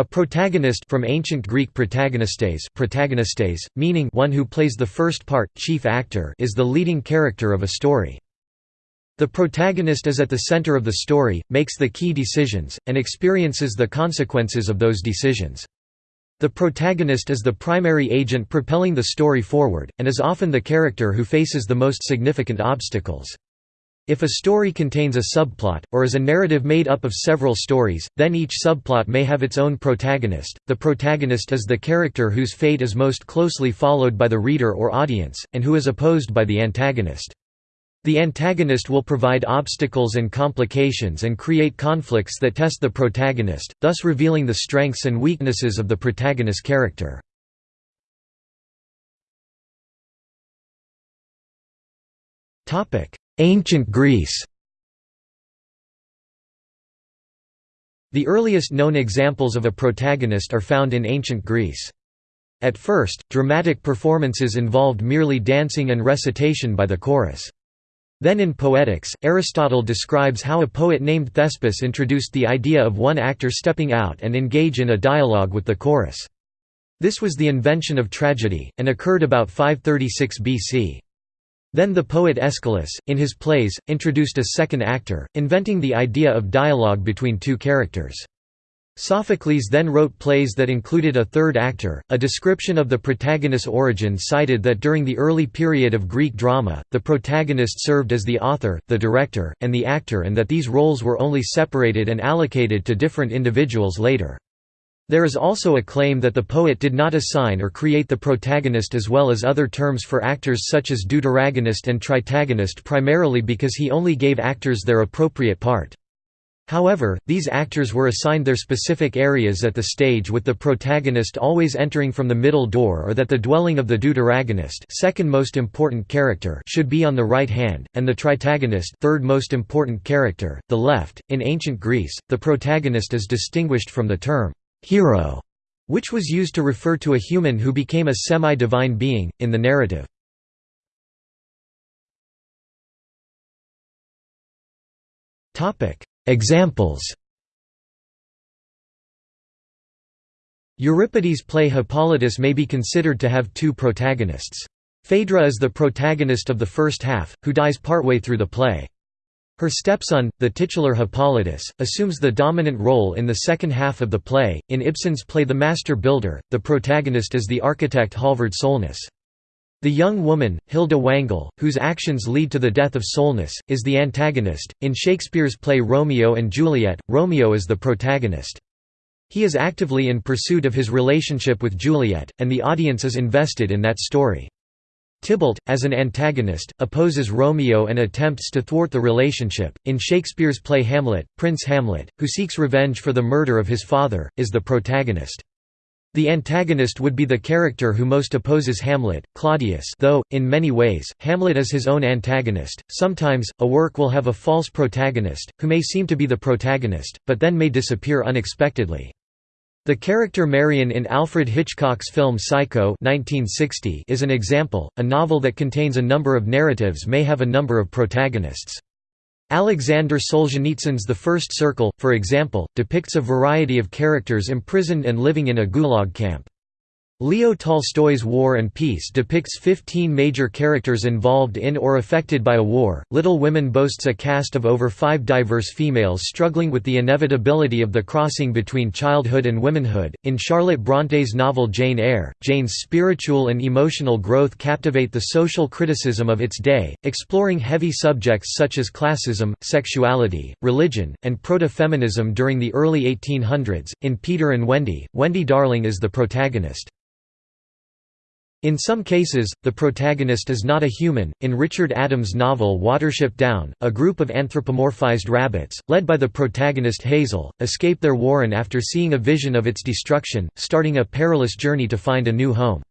A protagonist from ancient Greek protagonistes, protagonistes meaning one who plays the first part, chief actor is the leading character of a story. The protagonist is at the center of the story, makes the key decisions, and experiences the consequences of those decisions. The protagonist is the primary agent propelling the story forward, and is often the character who faces the most significant obstacles. If a story contains a subplot, or is a narrative made up of several stories, then each subplot may have its own protagonist. The protagonist is the character whose fate is most closely followed by the reader or audience, and who is opposed by the antagonist. The antagonist will provide obstacles and complications and create conflicts that test the protagonist, thus revealing the strengths and weaknesses of the protagonist character. Ancient Greece The earliest known examples of a protagonist are found in ancient Greece. At first, dramatic performances involved merely dancing and recitation by the chorus. Then in Poetics, Aristotle describes how a poet named Thespis introduced the idea of one actor stepping out and engage in a dialogue with the chorus. This was the invention of tragedy, and occurred about 536 BC. Then the poet Aeschylus, in his plays, introduced a second actor, inventing the idea of dialogue between two characters. Sophocles then wrote plays that included a third actor. A description of the protagonist's origin cited that during the early period of Greek drama, the protagonist served as the author, the director, and the actor, and that these roles were only separated and allocated to different individuals later. There is also a claim that the poet did not assign or create the protagonist as well as other terms for actors such as deuteragonist and tritagonist primarily because he only gave actors their appropriate part. However, these actors were assigned their specific areas at the stage with the protagonist always entering from the middle door or that the dwelling of the deuteragonist second most important character should be on the right hand, and the tritagonist third most important character, the left. In ancient Greece, the protagonist is distinguished from the term hero, which was used to refer to a human who became a semi-divine being, in the narrative. Examples Euripides' play Hippolytus may be considered to have two protagonists. Phaedra is the protagonist of the first half, who dies partway through the play. Her stepson, the titular Hippolytus, assumes the dominant role in the second half of the play. In Ibsen's play The Master Builder, the protagonist is the architect Halvard Solness. The young woman, Hilda Wangel, whose actions lead to the death of Solness, is the antagonist. In Shakespeare's play Romeo and Juliet, Romeo is the protagonist. He is actively in pursuit of his relationship with Juliet, and the audience is invested in that story. Tybalt, as an antagonist, opposes Romeo and attempts to thwart the relationship. In Shakespeare's play Hamlet, Prince Hamlet, who seeks revenge for the murder of his father, is the protagonist. The antagonist would be the character who most opposes Hamlet, Claudius though, in many ways, Hamlet is his own antagonist. Sometimes, a work will have a false protagonist, who may seem to be the protagonist, but then may disappear unexpectedly. The character Marion in Alfred Hitchcock's film Psycho 1960 is an example. A novel that contains a number of narratives may have a number of protagonists. Alexander Solzhenitsyn's The First Circle, for example, depicts a variety of characters imprisoned and living in a gulag camp. Leo Tolstoy's War and Peace depicts 15 major characters involved in or affected by a war. Little Women boasts a cast of over five diverse females struggling with the inevitability of the crossing between childhood and womanhood. In Charlotte Bronte's novel Jane Eyre, Jane's spiritual and emotional growth captivate the social criticism of its day, exploring heavy subjects such as classism, sexuality, religion, and proto feminism during the early 1800s. In Peter and Wendy, Wendy Darling is the protagonist. In some cases, the protagonist is not a human. In Richard Adams' novel Watership Down, a group of anthropomorphized rabbits, led by the protagonist Hazel, escape their warren after seeing a vision of its destruction, starting a perilous journey to find a new home.